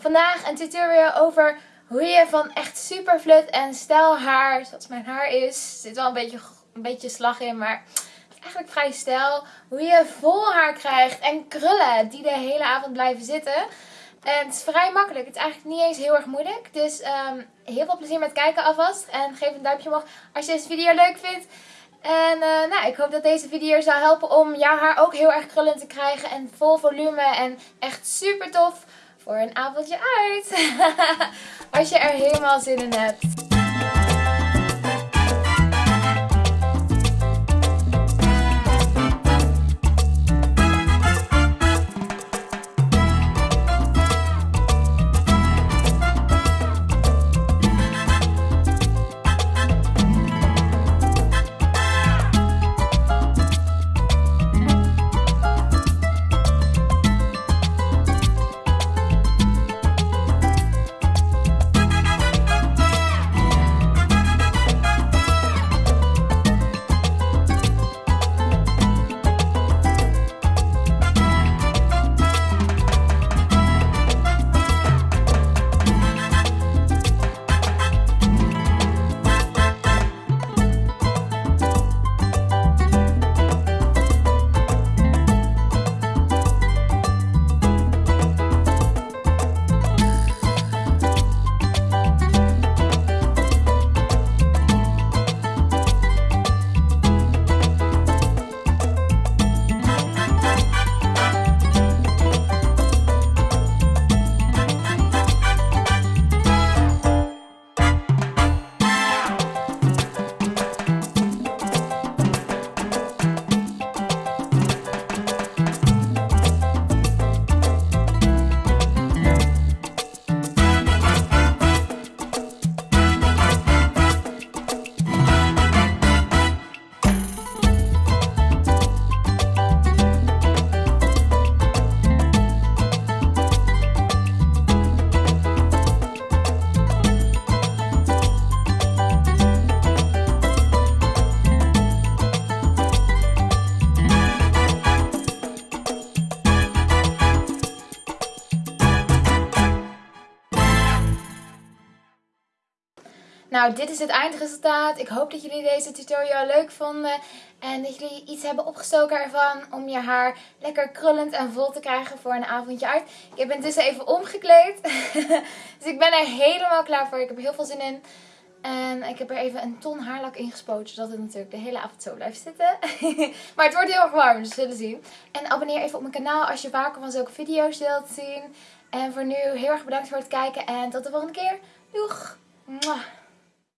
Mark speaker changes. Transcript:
Speaker 1: Vandaag een tutorial over hoe je van echt super flut en stijl haar, zoals mijn haar is, er zit wel een beetje, een beetje slag in, maar eigenlijk vrij stijl. Hoe je vol haar krijgt en krullen die de hele avond blijven zitten. En het is vrij makkelijk. Het is eigenlijk niet eens heel erg moeilijk. Dus um, heel veel plezier met kijken alvast. En geef een duimpje omhoog als je deze video leuk vindt. En uh, nou, ik hoop dat deze video zou helpen om jouw haar ook heel erg krullend te krijgen. En vol volume en echt super tof voor een avondje uit. Als je er helemaal zin in hebt. Nou, dit is het eindresultaat. Ik hoop dat jullie deze tutorial leuk vonden. En dat jullie iets hebben opgestoken ervan om je haar lekker krullend en vol te krijgen voor een avondje uit. Ik heb intussen even omgekleed. dus ik ben er helemaal klaar voor. Ik heb er heel veel zin in. En ik heb er even een ton haarlak in gespoten, zodat het natuurlijk de hele avond zo blijft zitten. maar het wordt heel erg warm, dus we zullen zien. En abonneer even op mijn kanaal als je vaker van zulke video's wilt zien. En voor nu heel erg bedankt voor het kijken en tot de volgende keer. Doeg!